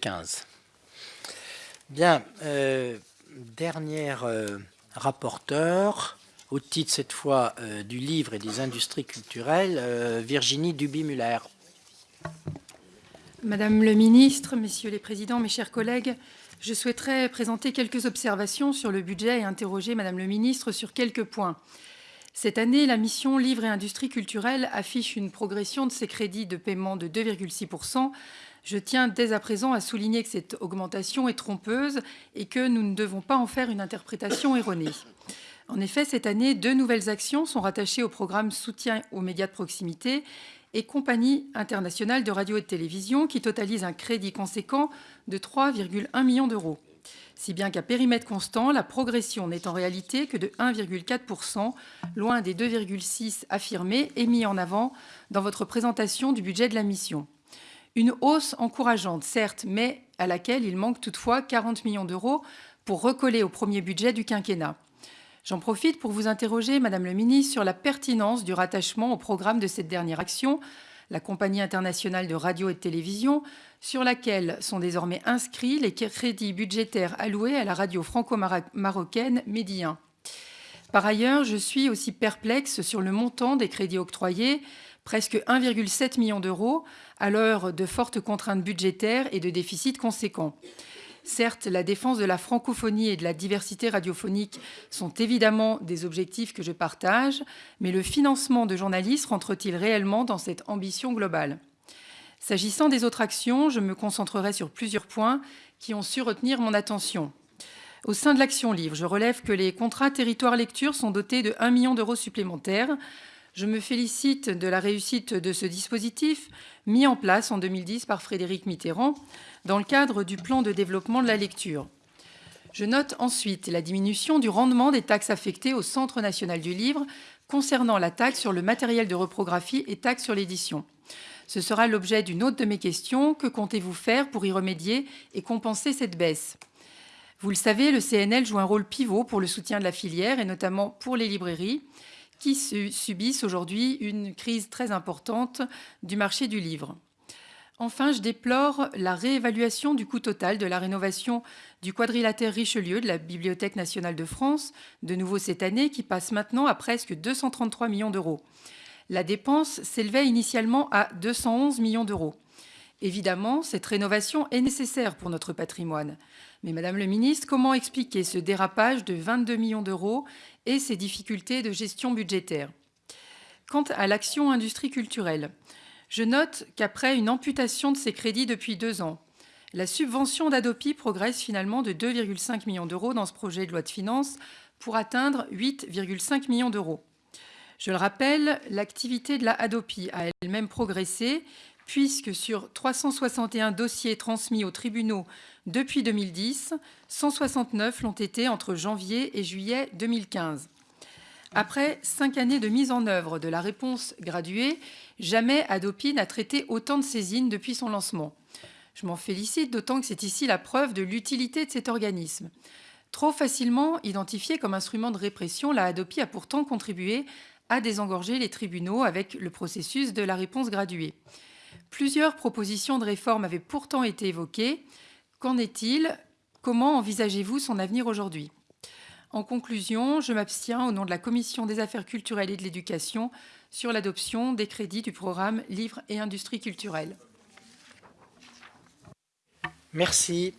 15. Bien, euh, dernière euh, rapporteur, au titre cette fois euh, du livre et des industries culturelles, Virginie Duby-Muller. Madame le ministre, messieurs les présidents, mes chers collègues, je souhaiterais présenter quelques observations sur le budget et interroger Madame le ministre sur quelques points. Cette année, la mission Livre et industries culturelles affiche une progression de ses crédits de paiement de 2,6%. Je tiens dès à présent à souligner que cette augmentation est trompeuse et que nous ne devons pas en faire une interprétation erronée. En effet, cette année, deux nouvelles actions sont rattachées au programme Soutien aux médias de proximité et Compagnie internationale de radio et de télévision, qui totalise un crédit conséquent de 3,1 millions d'euros. Si bien qu'à périmètre constant, la progression n'est en réalité que de 1,4%, loin des 2,6 affirmés et mis en avant dans votre présentation du budget de la mission. Une hausse encourageante, certes, mais à laquelle il manque toutefois 40 millions d'euros pour recoller au premier budget du quinquennat. J'en profite pour vous interroger, Madame le ministre, sur la pertinence du rattachement au programme de cette dernière action, la Compagnie internationale de radio et de télévision, sur laquelle sont désormais inscrits les crédits budgétaires alloués à la radio franco-marocaine Médi Par ailleurs, je suis aussi perplexe sur le montant des crédits octroyés, presque 1,7 million d'euros, à l'heure de fortes contraintes budgétaires et de déficits conséquents. Certes, la défense de la francophonie et de la diversité radiophonique sont évidemment des objectifs que je partage, mais le financement de journalistes rentre-t-il réellement dans cette ambition globale? S'agissant des autres actions, je me concentrerai sur plusieurs points qui ont su retenir mon attention. Au sein de l'Action Livre, je relève que les contrats territoire lecture sont dotés de 1 million d'euros supplémentaires. Je me félicite de la réussite de ce dispositif mis en place en 2010 par Frédéric Mitterrand dans le cadre du plan de développement de la lecture. Je note ensuite la diminution du rendement des taxes affectées au Centre national du livre concernant la taxe sur le matériel de reprographie et taxe sur l'édition. Ce sera l'objet d'une autre de mes questions. Que comptez-vous faire pour y remédier et compenser cette baisse? Vous le savez, le CNL joue un rôle pivot pour le soutien de la filière et notamment pour les librairies qui subissent aujourd'hui une crise très importante du marché du livre. Enfin, je déplore la réévaluation du coût total de la rénovation du quadrilatère Richelieu de la Bibliothèque nationale de France, de nouveau cette année, qui passe maintenant à presque 233 millions d'euros. La dépense s'élevait initialement à 211 millions d'euros. Évidemment, cette rénovation est nécessaire pour notre patrimoine. Mais Madame le ministre, comment expliquer ce dérapage de 22 millions d'euros et ces difficultés de gestion budgétaire? Quant à l'action industrie culturelle, je note qu'après une amputation de ses crédits depuis deux ans, la subvention d'Adopi progresse finalement de 2,5 millions d'euros dans ce projet de loi de finances pour atteindre 8,5 millions d'euros. Je le rappelle, l'activité de la Adopi a elle-même progressé puisque sur 361 dossiers transmis aux tribunaux depuis 2010, 169 l'ont été entre janvier et juillet 2015. Après cinq années de mise en œuvre de la réponse graduée, jamais Adopi n'a traité autant de saisines depuis son lancement. Je m'en félicite, d'autant que c'est ici la preuve de l'utilité de cet organisme. Trop facilement identifié comme instrument de répression, la Adopi a pourtant contribué à désengorger les tribunaux avec le processus de la réponse graduée. Plusieurs propositions de réforme avaient pourtant été évoquées. Qu'en est-il? Comment envisagez-vous son avenir aujourd'hui? En conclusion, je m'abstiens au nom de la Commission des affaires culturelles et de l'éducation sur l'adoption des crédits du programme Livres et industries culturelles. Merci.